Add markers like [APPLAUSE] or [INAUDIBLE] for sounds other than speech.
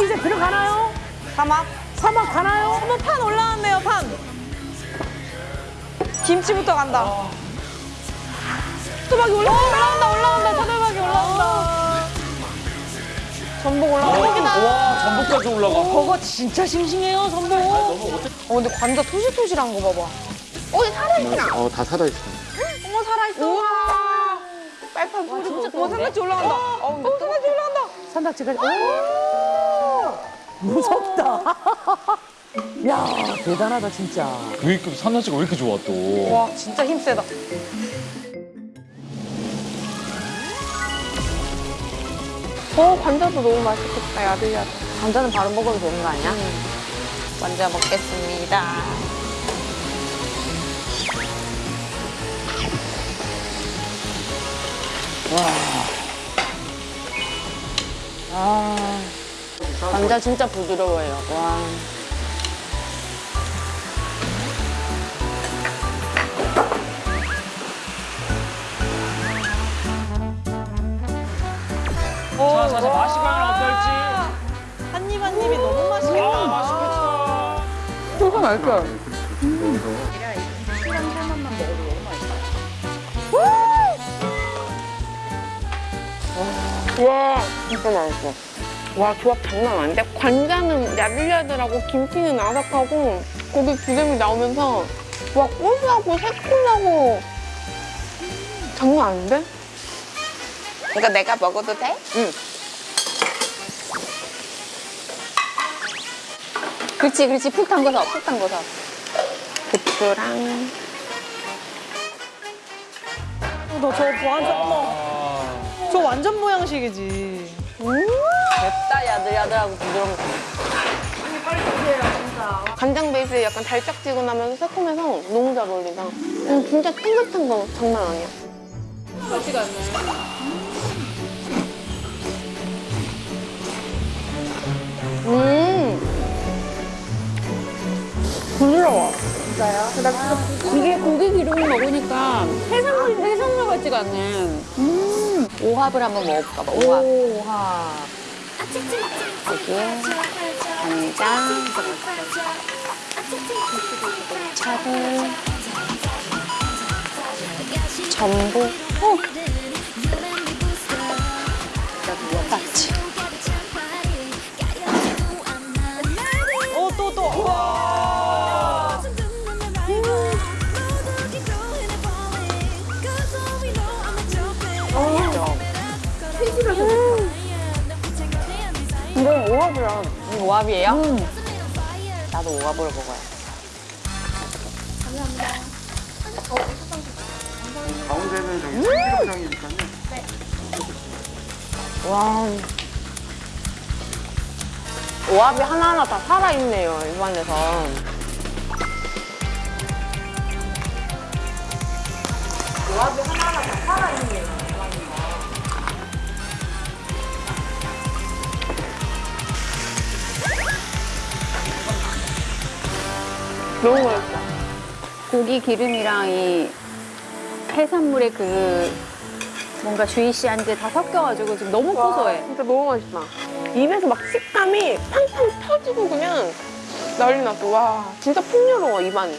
혹시 이제 들어가나요? 사막. 사막 가나요? 어머 판 올라왔네요 판. 김치부터 간다. 토박이 올라온다 올라온다 올라온다 토박이 올라온다. 전복 올라온다. 와 전복까지 올라가. 버거 진짜 싱싱해요 전복. 어 근데 관자 토실토실한 거 봐봐. 어 살아있다. 어, 다 살아있어. 어머 살아있어. 우와. 빨판 뿌리고. 어 산낙지 올라간다. 어 산낙지 올라간다. 산낙지까지. 오! 무섭다. [LAUGHS] 야 대단하다 진짜. 왜 이렇게 산낙지가 왜 이렇게 좋아 또? 와 진짜 힘 세다. 어 관자도 너무 맛있겠다 야들야들. 감자는 바로 먹어도 되는 거 아니야? 관자 먹겠습니다. 감자 진짜 부드러워요. 와. 자 사실 맛이 과연 어떨지. 한 입 한 입이 너무 맛있겠다. 아 맛있겠다. 소가 맛있어. 와 진짜 맛있어. 와 조합 장난 아닌데 관자는 야들야들하고 김치는 아삭하고 고기 기름이 나오면서 와 고소하고 새콤하고 장난 아닌데? 이거 내가 먹어도 돼? 그렇지, 그렇지. 푹 담궈서, 푹 담궈서. 고추랑 너저 완전 어머. 저 완전 모양식이지. 맵다, 야들야들하고 부드러운 거. 간장 베이스에 약간 달짝지근하면서 새콤해서 너무 잘 어울린다. 음, 진짜 탱글탱글 거 장난 아니야. 음. 부드러워. 이게 고기 기름을 먹으니까 해산물, 해산물 같지가 않네. 음. 오합을 한번 먹어볼까 봐, 오합. 오하. 여기에 간장, 차돌, 전복, 어. 까치. 어, 또, 또. 와. 이건 오합이야. 이거 오합이에요? 나도 오합으로 먹어요. 가운데는 저기 참기름장이니까요. 와. 오합이 하나하나 다 살아있네요, 입안에서. 너무 맛있어. 고기 기름이랑 이 해산물의 그 뭔가 주이시한 게다 섞여가지고 지금 너무 고소해. 진짜 너무 맛있다. 입에서 막 식감이 팡팡 터지고 그냥 난리 났어. 와, 진짜 풍요로워, 입안이.